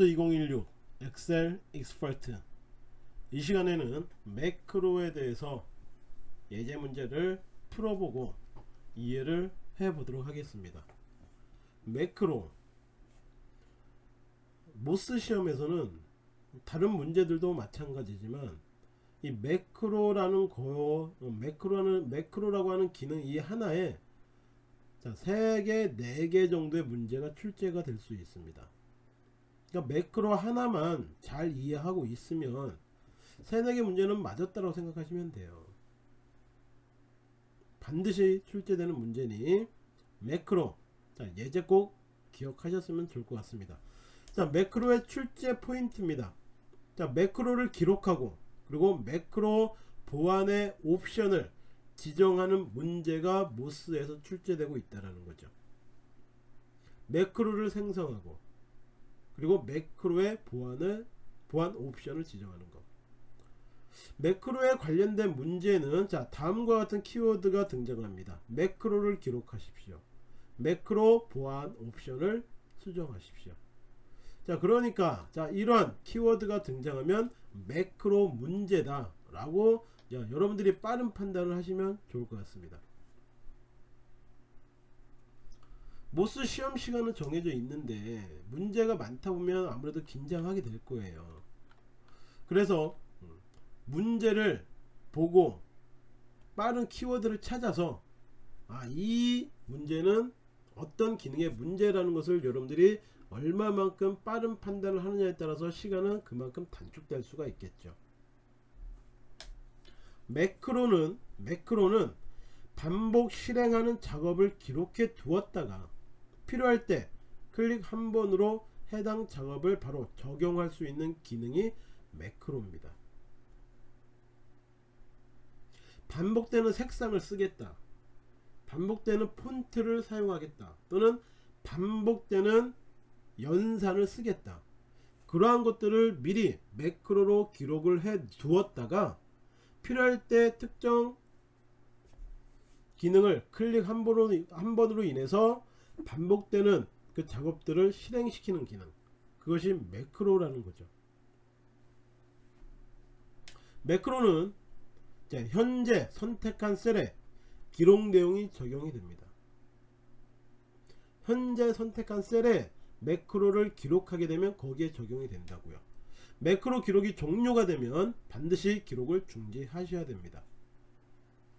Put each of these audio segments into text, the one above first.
MOS 2016 엑셀 Expert. 이 시간에는 매크로에 대해서 예제 문제를 풀어보고 이해를 해 보도록 하겠습니다. 매크로. MOS 시험에서는 다른 문제들도 마찬가지지만 이 매크로라는 거 매크로는 매크로라고 하는 기능 이 하나에 자, 3개, 4개 정도의 문제가 출제가 될 수 있습니다. 그러니까 매크로 하나만 잘 이해하고 있으면 3, 4개 문제는 맞았다고 생각하시면 돼요. 반드시 출제되는 문제니 매크로 자, 예제 꼭 기억하셨으면 좋을 것 같습니다. 자, 매크로의 출제 포인트입니다. 자, 매크로를 기록하고 그리고 매크로 보안의 옵션을 지정하는 문제가 모스에서 출제되고 있다는 거죠. 매크로를 생성하고 그리고 매크로의 보안을 보안 옵션을 지정하는 것. 매크로에 관련된 문제는 자 다음과 같은 키워드가 등장합니다. 매크로를 기록하십시오. 매크로 보안 옵션을 수정하십시오. 자 그러니까 자 이러한 키워드가 등장하면 매크로 문제다 라고 야, 여러분들이 빠른 판단을 하시면 좋을 것 같습니다. 모스 시험 시간은 정해져 있는데 문제가 많다 보면 아무래도 긴장하게 될 거예요. 그래서 음, 문제를 보고 빠른 키워드를 찾아서 아, 이 문제는 어떤 기능의 문제라는 것을 여러분들이 얼마만큼 빠른 판단을 하느냐에 따라서 시간은 그만큼 단축될 수가 있겠죠. 매크로는 매크로는 반복 실행하는 작업을 기록해 두었다가 필요할 때 클릭 한 번으로 해당 작업을 바로 적용할 수 있는 기능이 매크로입니다. 반복되는 색상을 쓰겠다. 반복되는 폰트를 사용하겠다. 또는 반복되는 연산을 쓰겠다. 그러한 것들을 미리 매크로로 기록을 해 두었다가 필요할 때 특정 기능을 클릭 한 번으로, 인해서 반복되는 그 작업들을 실행시키는 기능. 그것이 매크로라는 거죠. 매크로는 현재 선택한 셀에 기록 내용이 적용이 됩니다. 현재 선택한 셀에 매크로를 기록하게 되면 거기에 적용이 된다고요. 매크로 기록이 종료가 되면 반드시 기록을 중지하셔야 됩니다.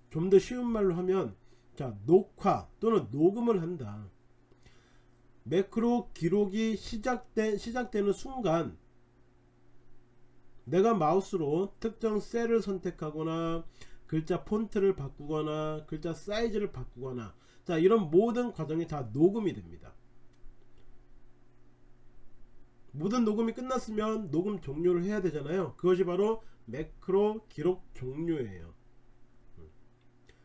좀 더 쉬운 말로 하면 자 녹화 또는 녹음을 한다 매크로 기록이 시작된, 시작되는 순간 내가 마우스로 특정 셀을 선택하거나 글자 폰트를 바꾸거나 글자 사이즈를 바꾸거나 자 이런 모든 과정이 다 녹음이 됩니다. 모든 녹음이 끝났으면 녹음 종료를 해야 되잖아요. 그것이 바로 매크로 기록 종료예요.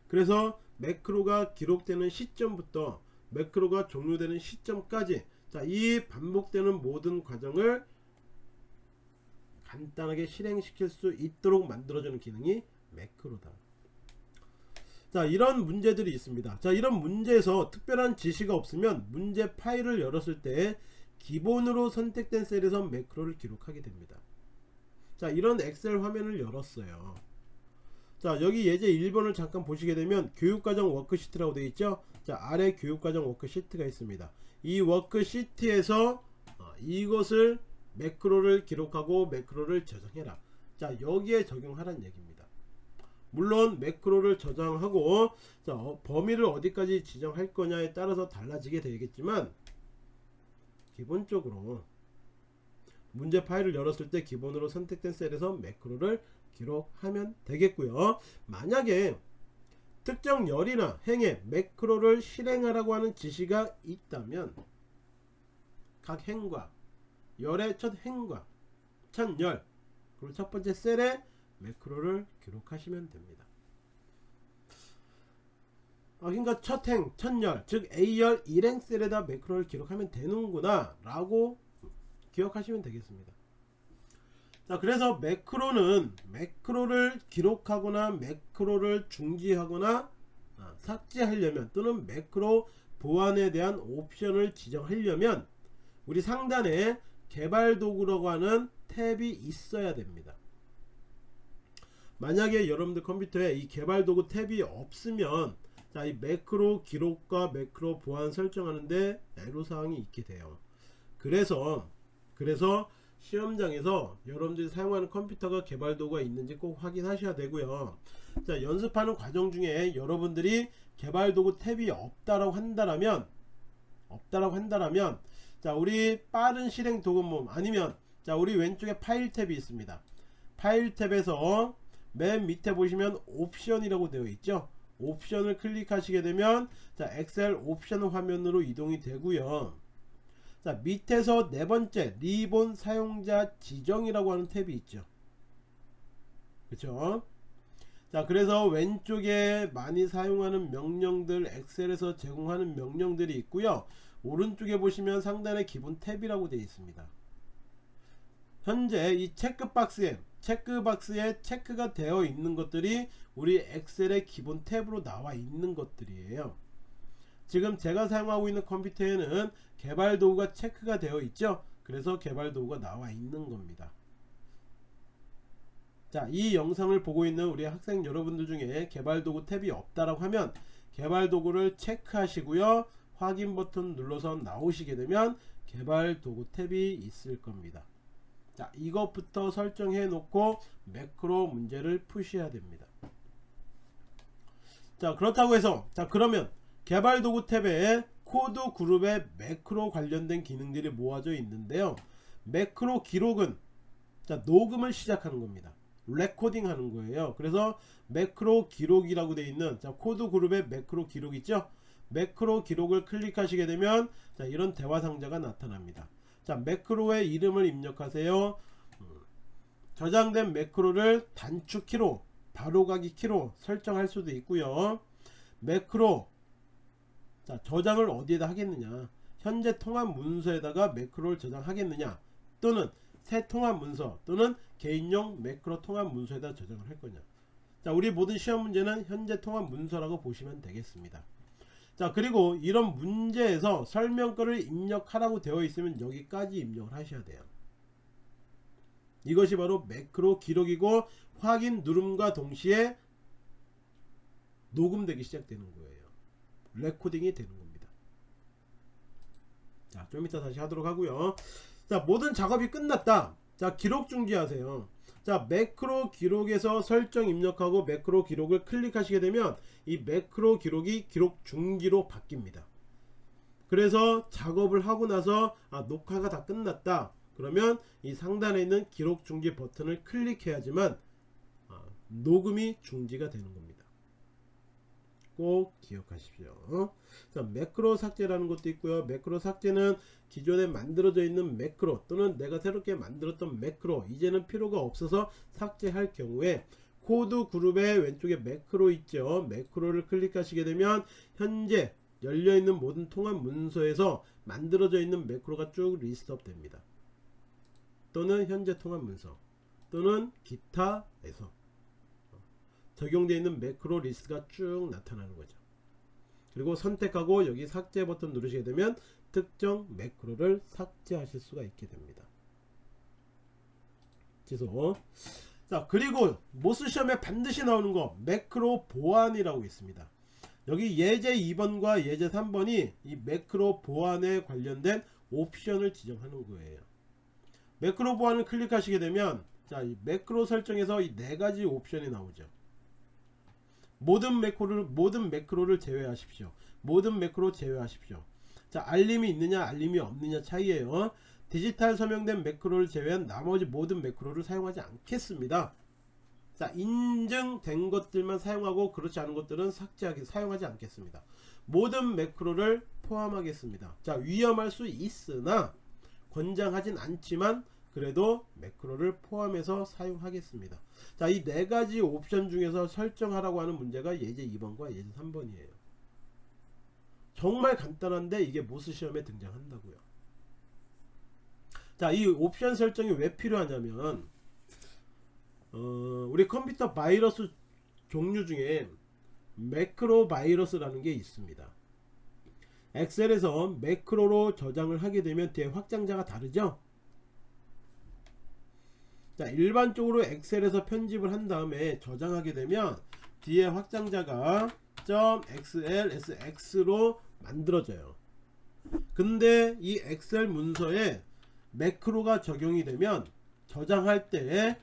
그래서 매크로가 기록되는 시점부터 매크로가 종료되는 시점까지 자, 이 반복되는 모든 과정을 간단하게 실행시킬 수 있도록 만들어주는 기능이 매크로다. 자 이런 문제들이 있습니다. 자 이런 문제에서 특별한 지시가 없으면 문제 파일을 열었을 때 기본으로 선택된 셀에서 매크로를 기록하게 됩니다. 자 이런 엑셀 화면을 열었어요. 자 여기 예제 1번을 잠깐 보시게 되면 교육과정 워크시트라고 되어 있죠 자 아래 교육과정 워크시트가 있습니다. 이 워크시트에서 어, 이것을 매크로를 기록하고 매크로를 저장해라. 자 여기에 적용하라는 얘기입니다. 물론 매크로를 저장하고 자, 어, 범위를 어디까지 지정할 거냐에 따라서 달라지게 되겠지만 기본적으로 문제 파일을 열었을 때 기본으로 선택된 셀에서 매크로를 기록하면 되겠고요. 만약에 특정 열이나 행에 매크로를 실행하라고 하는 지시가 있다면 각 행과 열의 첫 행과 첫 열 그리고 첫 번째 셀에 매크로를 기록하시면 됩니다. 어, 그러니까 첫 행, 첫 열, 즉 A열 1행 셀에다 매크로를 기록하면 되는구나 라고 기억하시면 되겠습니다 자 그래서 매크로는 매크로를 기록하거나 매크로를 중지하거나 아, 삭제하려면 또는 매크로 보안에 대한 옵션을 지정하려면 우리 상단에 개발 도구라고 하는 탭이 있어야 됩니다. 만약에 여러분들 컴퓨터에 이 개발 도구 탭이 없으면 자, 이 매크로 기록과 매크로 보안 설정하는데 애로사항이 있게 돼요. 그래서 그래서 시험장에서 여러분들이 사용하는 컴퓨터가 개발 도구가 있는지 꼭 확인하셔야 되고요. 자, 연습하는 과정 중에 여러분들이 개발 도구 탭이 없다라고 한다라면 없다라고 한다라면 자, 우리 빠른 실행 도구몸 아니면 자, 우리 왼쪽에 파일 탭이 있습니다. 파일 탭에서 맨 밑에 보시면 옵션이라고 되어 있죠. 옵션을 클릭하시게 되면 자, 엑셀 옵션 화면으로 이동이 되고요. 자 밑에서 네 번째 리본 사용자 지정이라고 하는 탭이 있죠. 그쵸? 자 그래서 왼쪽에 많이 사용하는 명령들 엑셀에서 제공하는 명령들이 있고요. 오른쪽에 보시면 상단에 기본 탭이라고 되어 있습니다. 현재 이 체크박스에 체크박스에 체크가 되어 있는 것들이 우리 엑셀의 기본 탭으로 나와 있는 것들이에요 지금 제가 사용하고 있는 컴퓨터에는 개발 도구가 체크가 되어 있죠? 그래서 개발 도구가 나와 있는 겁니다. 자 이 영상을 보고 있는 우리 학생 여러분들 중에 개발 도구 탭이 없다라고 하면 개발 도구를 체크하시고요. 확인 버튼 눌러서 나오시게 되면 개발 도구 탭이 있을 겁니다. 자 이것부터 설정해 놓고 매크로 문제를 푸셔야 됩니다. 자 그렇다고 해서 자 그러면 개발 도구 탭에 코드 그룹에 매크로 관련된 기능들이 모아져 있는데요. 매크로 기록은 자 녹음을 시작하는 겁니다. recording 하는 거예요. 그래서 매크로 기록이라고 되어 있는 자 코드 그룹에 매크로 기록 있죠? 매크로 기록을 클릭하시게 되면 자 이런 대화 상자가 나타납니다. 자 매크로의 이름을 입력하세요. 음, 저장된 매크로를 단축키로 바로가기 키로 설정할 수도 있고요. 매크로 자 저장을 어디에다 하겠느냐? 현재 통합 문서에다가 매크로를 저장하겠느냐? 또는 새 통합 문서 또는 개인용 매크로 통합 문서에다 저장을 할 거냐? 자 우리 모든 시험 문제는 현재 통합 문서라고 보시면 되겠습니다. 자 그리고 이런 문제에서 설명글을 입력하라고 되어 있으면 여기까지 입력을 하셔야 돼요. 이것이 바로 매크로 기록이고 확인 누름과 동시에 녹음되기 시작되는 거예요 레코딩이 되는 겁니다. 자 좀 이따 다시 하도록 하고요. 자 모든 작업이 끝났다. 자 기록 중지하세요. 자 매크로 기록에서 설정 입력하고 매크로 기록을 클릭하시게 되면 이 매크로 기록이 기록 중지로 바뀝니다. 그래서 작업을 하고 나서 아 녹화가 다 끝났다. 그러면 이 상단에 있는 기록 중지 버튼을 클릭해야지만 아, 녹음이 중지가 되는 겁니다 꼭 기억하십시오. 자, 매크로 삭제라는 것도 있고요. 매크로 삭제는 기존에 만들어져 있는 매크로 또는 내가 새롭게 만들었던 매크로 이제는 필요가 없어서 삭제할 경우에 코드 그룹의 왼쪽에 매크로 있죠. 매크로를 클릭하시게 되면 현재 열려있는 모든 통합 문서에서 만들어져 있는 매크로가 쭉 list up 됩니다. 또는 현재 통합 문서 또는 기타에서 적용되어 있는 매크로 리스트가 쭉 나타나는 거죠. 그리고 선택하고 여기 삭제 버튼 누르시게 되면 특정 매크로를 삭제하실 수가 있게 됩니다. 취소. 자 그리고 MOS 시험에 반드시 나오는 거 매크로 보안이라고 있습니다. 여기 예제 2번과 예제 3번이 이 매크로 보안에 관련된 옵션을 지정하는 거예요. 매크로 보안을 클릭하시게 되면 자, 이 매크로 설정에서 이 네 가지 옵션이 나오죠. 모든 매크로를 모든 매크로를 제외하십시오. 모든 매크로 제외하십시오. 자 알림이 있느냐 알림이 없느냐 차이에요. 디지털 서명된 매크로를 제외한 나머지 모든 매크로를 사용하지 않겠습니다. 자 인증된 것들만 사용하고 그렇지 않은 것들은 삭제하기 사용하지 않겠습니다. 모든 매크로를 포함하겠습니다. 자 위험할 수 있으나 권장하진 않지만 그래도 매크로를 포함해서 사용하겠습니다. 자, 이 네 가지 옵션 중에서 설정하라고 하는 문제가 예제 2번과 예제 3번이에요. 정말 간단한데 이게 MOS 시험에 등장한다고요. 자, 이 옵션 설정이 왜 필요하냐면 어, 우리 컴퓨터 바이러스 종류 중에 매크로 바이러스라는 게 있습니다. 엑셀에서 매크로로 저장을 하게 되면 뒤에 확장자가 다르죠? 자 일반적으로 엑셀에서 편집을 한 다음에 저장하게 되면 뒤에 확장자가 .xlsx로 만들어져요. 근데 이 엑셀 문서에 매크로가 적용이 되면 저장할 때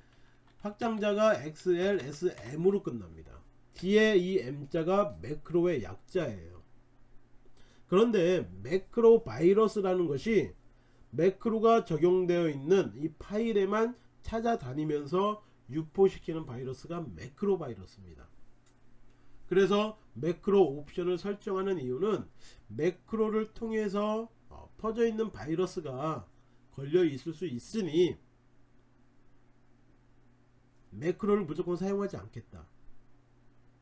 확장자가 xlsm으로 끝납니다. 뒤에 이 m자가 매크로의 약자예요. 그런데 매크로 바이러스라는 것이 매크로가 적용되어 있는 이 파일에만 찾아다니면서 유포시키는 바이러스가 매크로 바이러스입니다. 그래서 매크로 옵션을 설정하는 이유는 매크로를 통해서 어, 퍼져 있는 바이러스가 걸려 있을 수 있으니 매크로를 무조건 사용하지 않겠다.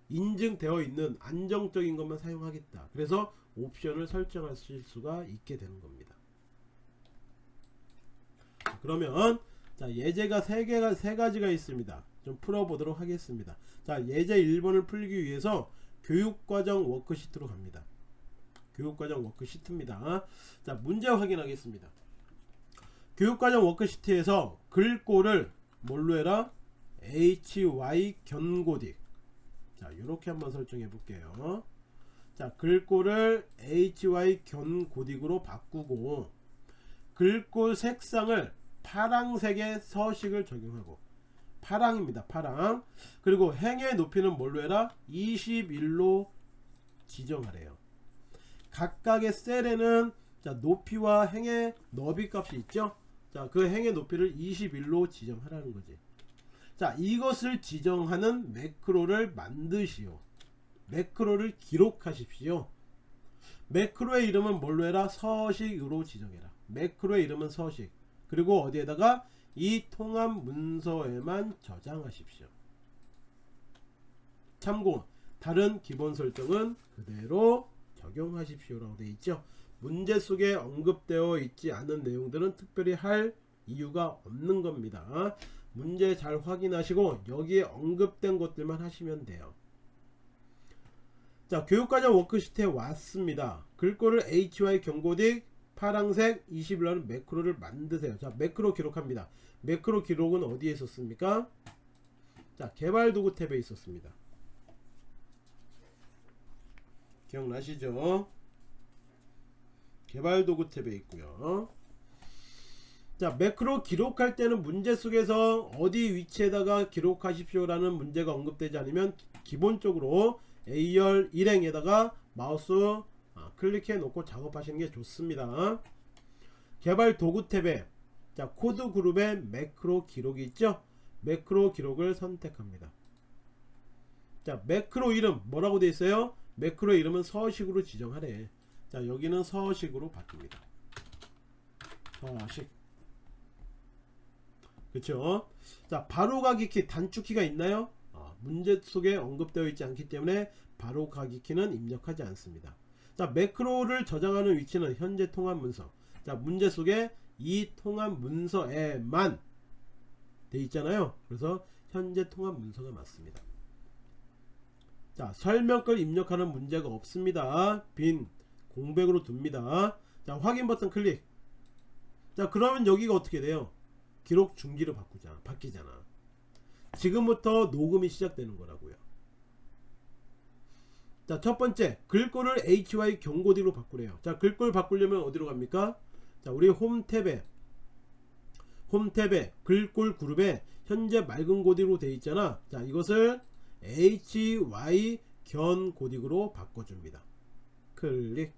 인증되어 있는 안정적인 것만 사용하겠다. 그래서 옵션을 설정하실 수가 있게 되는 겁니다. 그러면 자 예제가 세 개가 세 가지가 있습니다. 좀 풀어보도록 하겠습니다. 자 예제 1번을 풀기 위해서 교육과정 워크시트로 갑니다. 교육과정 워크시트입니다. 자 문제 확인하겠습니다. 교육과정 워크시트에서 글꼴을 뭘로 해라? HY견고딕 자 이렇게 한번 설정해 볼게요. 자 글꼴을 HY 견고딕으로 바꾸고 글꼴 색상을 파랑색의 서식을 적용하고 파랑입니다 파랑. 그리고 행의 높이는 뭘로 해라? 21로 지정하래요. 각각의 셀에는 자 높이와 행의 너비 값이 있죠? 자그 행의 높이를 21로 지정하라는 거지. 자 이것을 지정하는 매크로를 만드시오. 매크로를 기록하십시오. 매크로의 이름은 뭘로 해라? 서식으로 지정해라. 매크로의 이름은 서식 그리고 어디에다가 이 통합 문서에만 저장하십시오. 참고 다른 기본 설정은 그대로 적용하십시오 라고 되어 있죠. 문제 속에 언급되어 있지 않은 내용들은 특별히 할 이유가 없는 겁니다. 문제 잘 확인하시고 여기에 언급된 것들만 하시면 돼요. 자 교육과정 워크시트에 왔습니다. 글꼴을 HY 경고딕 파랑색 21라는 매크로를 만드세요. 자, 매크로 기록합니다. 매크로 기록은 어디에 있었습니까? 자, 개발 도구 탭에 있었습니다. 기억나시죠? 개발 도구 탭에 있고요. 자, 매크로 기록할 때는 문제 속에서 어디 위치에다가 기록하십시오 라는 문제가 언급되지 않으면 기본적으로 A열 일행에다가 마우스 클릭해 놓고 작업하시는 게 좋습니다. 개발 도구 탭에 자 코드 그룹에 매크로 기록이 있죠? 매크로 기록을 선택합니다. 자 매크로 이름 뭐라고 되어 있어요? 매크로 이름은 서식으로 지정하래. 자 여기는 서식으로 바뀝니다. 서식. 그쵸? 자 바로가기 키 단축키가 있나요? 아, 문제 속에 언급되어 있지 않기 때문에 바로가기 키는 입력하지 않습니다 자 매크로를 저장하는 위치는 현재 통합 문서. 자 문제 속에 이 통합 문서에만 돼 있잖아요. 그래서 현재 통합 문서가 맞습니다. 자 설명글 입력하는 문제가 없습니다. 빈 공백으로 둡니다. 자 확인 버튼 클릭. 자 그러면 여기가 어떻게 돼요? 기록 중지로 바꾸자 바뀌잖아. 지금부터 녹음이 시작되는 거라고요 자, 첫 번째, 글꼴을 HY 경고디로 바꾸래요. 자, 글꼴 바꾸려면 어디로 갑니까? 자, 우리 홈 탭에, 홈 탭에, 글꼴 그룹에 현재 맑은 고딕으로 되어 있잖아. 자, 이것을 HY 견 고딕으로 바꿔줍니다. 클릭.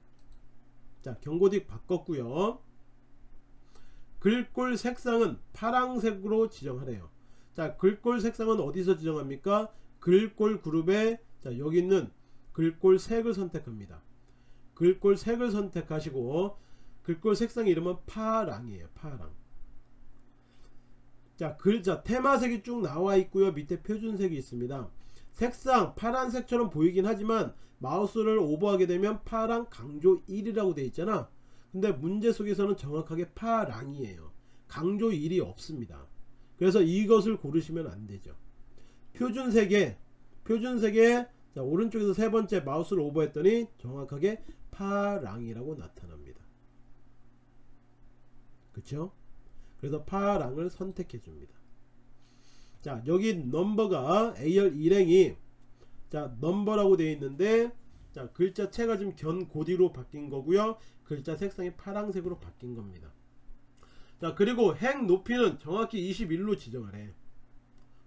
자, 경고딕 바꿨고요 글꼴 색상은 파랑색으로 지정하래요. 자, 글꼴 색상은 어디서 지정합니까? 글꼴 그룹에 자, 여기 있는 글꼴 색을 선택합니다. 글꼴 색을 선택하시고 글꼴 색상 이름은 파랑이에요. 파랑. 자 글자 테마색이 쭉 나와 있고요. 밑에 표준색이 있습니다. 색상 파란색처럼 보이긴 하지만 마우스를 오버하게 되면 파랑 강조 1이라고 되어 있잖아. 근데 문제 속에서는 정확하게 파랑이에요. 강조 1이 없습니다. 그래서 이것을 고르시면 안 되죠. 표준색에 표준색에 자 오른쪽에서 세 번째 마우스를 오버했더니 정확하게 파랑이라고 나타납니다. 그쵸? 그래서 파랑을 선택해 줍니다. 자 여기 넘버가 AR 일행이 자 넘버라고 되어 있는데 자 글자 체가 지금 견고디로 바뀐 거고요. 글자 색상이 파란색으로 바뀐 겁니다. 자 그리고 핵 높이는 정확히 21로 지정하래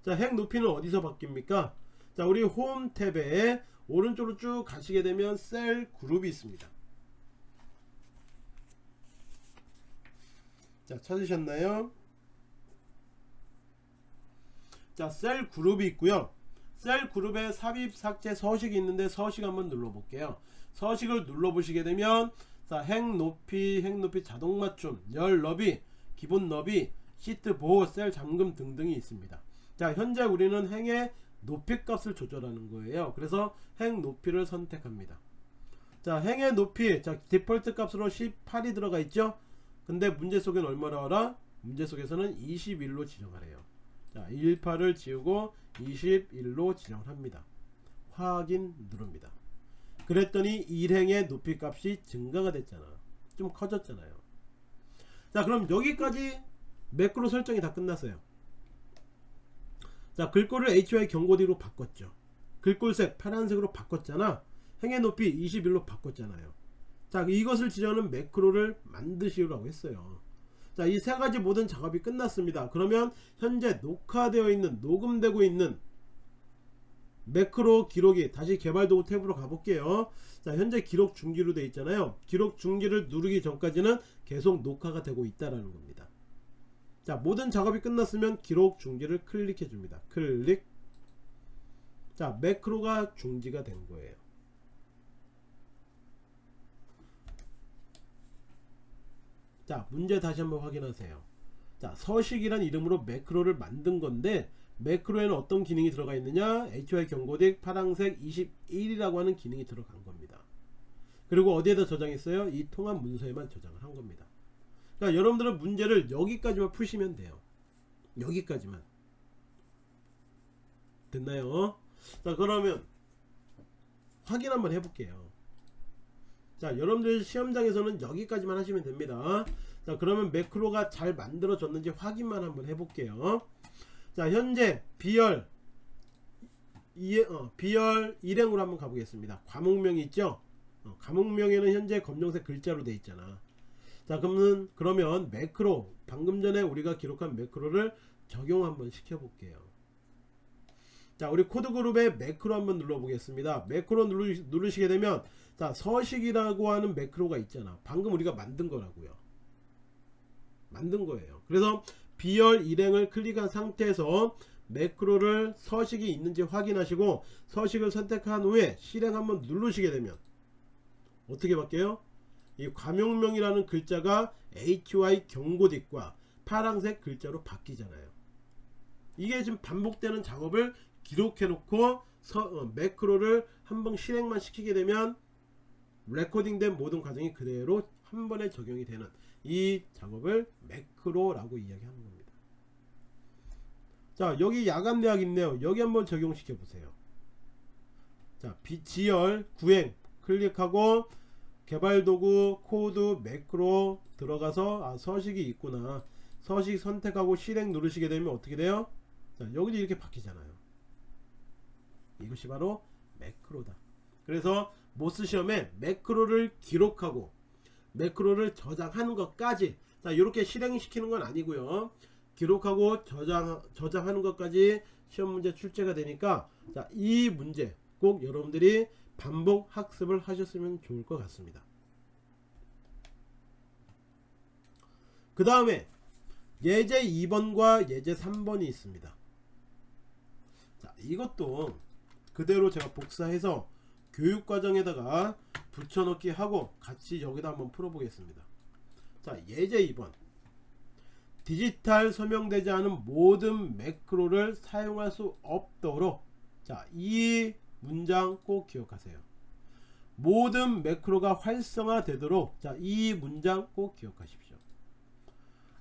자 핵 높이는 어디서 바뀝니까 자 우리 홈 탭에 오른쪽으로 쭉 가시게 되면 셀 그룹이 있습니다. 자 찾으셨나요? 자셀 그룹이 있고요. 셀 그룹에 삽입 삭제 서식이 있는데 서식 한번 눌러 볼게요. 서식을 눌러 보시게 되면 자, 핵 높이, 핵 높이 자동 맞춤, 열 너비, 기본 너비, 시트 보호, 셀 잠금 등등이 있습니다. 자, 현재 우리는 행의 높이 값을 조절하는 거예요. 그래서 행 높이를 선택합니다. 자, 행의 높이, 자, 디폴트 값으로 18이 들어가 있죠? 근데 문제 속에는 얼마나 알아? 문제 속에서는 21로 지정하래요. 자, 18을 지우고 21로 지정을 합니다. 확인 누릅니다. 그랬더니 일행의 높이 값이 증가가 됐잖아. 좀 커졌잖아요. 자, 그럼 여기까지 매크로 설정이 다 끝났어요. 자, 글꼴을 HY 경고디로 바꿨죠. 글꼴색 파란색으로 바꿨잖아. 행의 높이 21로 바꿨잖아요. 자, 이것을 지정하는 매크로를 만드시라고 했어요. 자, 이 세 가지 모든 작업이 끝났습니다. 그러면 현재 녹화되어 있는, 녹음되고 있는 매크로 기록이 다시 개발도구 탭으로 가볼게요. 자, 현재 기록 중지로 되어 있잖아요. 기록 중지를 누르기 전까지는 계속 녹화가 되고 있다라는 겁니다. 자, 모든 작업이 끝났으면 기록 중지를 클릭해 줍니다. 클릭. 자, 매크로가 중지가 된 거예요. 자, 문제 다시 한번 확인하세요. 자, 서식이란 이름으로 매크로를 만든 건데 매크로에는 어떤 기능이 들어가 있느냐 HY 경고딕 파랑색 21이라고 하는 기능이 들어간 겁니다 그리고 어디에다 저장했어요 이 통합 문서에만 저장을 한 겁니다 그러니까 여러분들은 문제를 여기까지만 푸시면 돼요. 여기까지만. 됐나요? 자 그러면 확인 한번 해볼게요. 자 여러분들 시험장에서는 여기까지만 하시면 됩니다. 자 그러면 매크로가 잘 만들어졌는지 확인만 한번 해볼게요. 자 현재 비열 이, 어, 비열 일행으로 한번 가보겠습니다. 과목명이 있죠? 어, 과목명에는 현재 검정색 글자로 돼 있잖아 자 그러면 그러면 매크로 방금 전에 우리가 기록한 매크로를 적용 한번 시켜 볼게요. 자 우리 코드 그룹에 매크로 한번 눌러 보겠습니다. 매크로 누르, 누르시게 되면 자 서식이라고 하는 매크로가 있잖아. 방금 우리가 만든 거라고요. 만든 거예요. 그래서 B열 일행을 클릭한 상태에서 매크로를 서식이 있는지 확인하시고 서식을 선택한 후에 실행 한번 누르시게 되면 어떻게 바뀌어요? 이 과명명이라는 글자가 HY 경고딕과 파란색 글자로 바뀌잖아요. 이게 지금 반복되는 작업을 기록해 놓고 서, 어, 매크로를 한 번 실행만 시키게 되면 레코딩된 모든 과정이 그대로 한 번에 적용이 되는 이 작업을 매크로라고 이야기하는 겁니다. 자 여기 야간 대학 있네요. 여기 한번 적용시켜 보세요. 자 G열 구행 클릭하고 개발도구 코드 매크로 들어가서 아 서식이 있구나 서식 선택하고 실행 누르시게 되면 어떻게 돼요? 자 여기도 이렇게 바뀌잖아요. 이것이 바로 매크로다. 그래서 MOS 시험에 매크로를 기록하고 매크로를 저장하는 것까지 자 이렇게 실행시키는 건 아니고요 기록하고 저장 저장하는 것까지 시험 문제 출제가 되니까 자 이 문제 꼭 여러분들이 반복 학습을 하셨으면 좋을 것 같습니다. 그 다음에 예제 2번과 예제 3번이 있습니다. 자 이것도 그대로 제가 복사해서 교육과정에다가 붙여넣기 하고 같이 여기다 한번 풀어보겠습니다. 자 예제 2번. 디지털 서명되지 않은 모든 매크로를 사용할 수 없도록. 자이 문장 꼭 기억하세요. 모든 매크로가 활성화 되도록 자 이 문장 꼭 기억하십시오.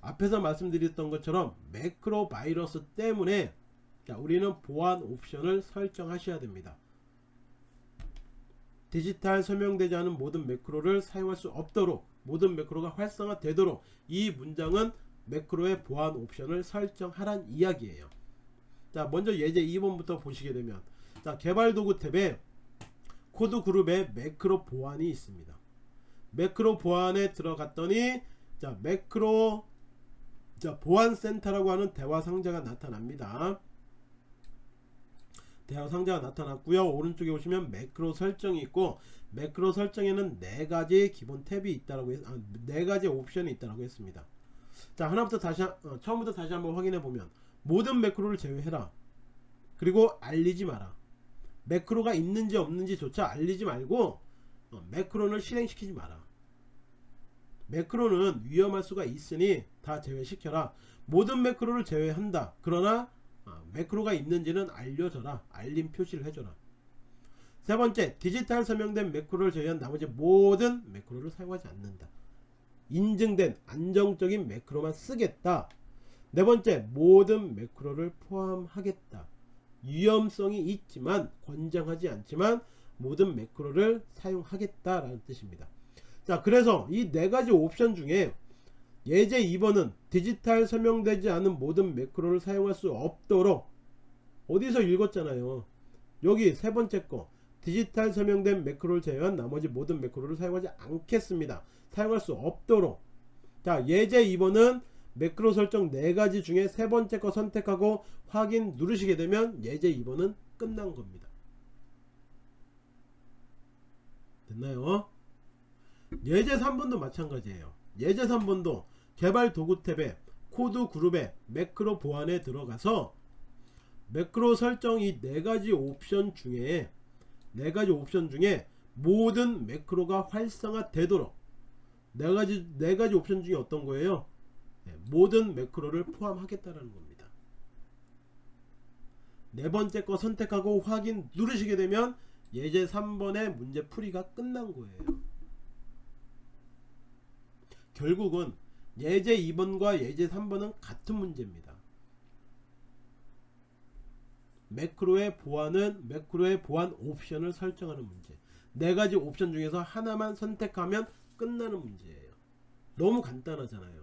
앞에서 말씀드렸던 것처럼 매크로 바이러스 때문에 자 우리는 보안 옵션을 설정하셔야 됩니다. 디지털 설명되지 않은 모든 매크로를 사용할 수 없도록 모든 매크로가 활성화되도록 이 문장은 매크로의 보안 옵션을 설정하란 이야기예요. 자 먼저 예제 2번부터 보시게 되면 자 개발 도구 탭에 코드 그룹에 매크로 보안이 있습니다. 매크로 보안에 들어갔더니 자 매크로 자 보안센터라고 하는 대화 상자가 나타납니다. 대화 상자가 나타났고요. 오른쪽에 보시면 매크로 설정이 있고 매크로 설정에는 네 가지 기본 탭이 있다라고 했, 아, 네 가지 옵션이 있다라고 했습니다. 자 하나부터 다시 한- 어, 처음부터 다시 한번 확인해 보면 모든 매크로를 제외해라. 그리고 알리지 마라 매크로가 있는지 없는지조차 알리지 말고 어, 매크로를 실행시키지 마라. 매크로는 위험할 수가 있으니 다 제외시켜라. 모든 매크로를 제외한다. 그러나 어, 매크로가 있는지는 알려줘라. 알림 표시를 해줘라. 세 번째 디지털 서명된 매크로를 제외한 나머지 모든 매크로를 사용하지 않는다. 인증된 안정적인 매크로만 쓰겠다. 네 번째 모든 매크로를 포함하겠다 위험성이 있지만 권장하지 않지만 모든 매크로를 사용하겠다라는 뜻입니다. 자 그래서 이 네 가지 옵션 중에 예제 2번은 디지털 설명되지 않은 모든 매크로를 사용할 수 없도록 어디서 읽었잖아요. 여기 세 번째 거. 디지털 설명된 매크로를 제외한 나머지 모든 매크로를 사용하지 않겠습니다. 사용할 수 없도록. 자 예제 2번은 매크로 설정 4가지 중에 세 번째 거 선택하고 확인 누르시게 되면 예제 2번은 끝난 겁니다 됐나요? 예제 3번도 마찬가지예요 예제 3번도 개발 도구 탭에 코드 그룹에 매크로 보안에 들어가서 매크로 설정 이 4가지 옵션 중에 4가지 옵션 중에 모든 매크로가 활성화 되도록 4가지, 4가지 옵션 중에 어떤 거예요? 네, 모든 매크로를 포함하겠다는 겁니다. 네 번째 거 선택하고 확인 누르시게 되면 예제 3번의 문제 풀이가 끝난 거예요. 결국은 예제 2번과 예제 3번은 같은 문제입니다. 매크로의 보안은 매크로의 보안 옵션을 설정하는 문제. 네 가지 옵션 중에서 하나만 선택하면 끝나는 문제예요. 너무 간단하잖아요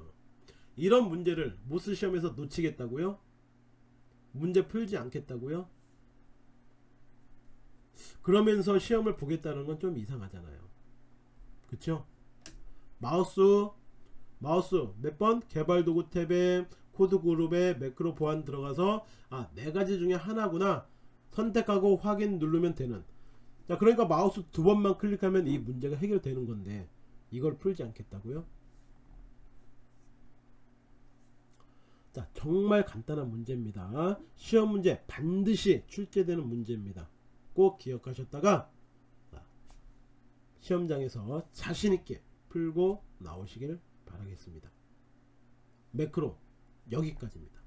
이런 문제를 MOS 시험에서 놓치겠다고요? 문제 풀지 않겠다고요? 그러면서 시험을 보겠다는 건 좀 이상하잖아요 그쵸? 마우스 마우스 몇 번? 개발도구 탭에 코드 그룹에 매크로 보안 들어가서 아 네 가지 중에 하나구나 선택하고 확인 누르면 되는 자 그러니까 마우스 두 번만 클릭하면 이 문제가 해결되는 건데 이걸 풀지 않겠다고요? 자 정말 간단한 문제입니다. 시험 문제 반드시 출제되는 문제입니다. 꼭 기억하셨다가 시험장에서 자신있게 풀고 나오시길 바라겠습니다. 매크로 여기까지입니다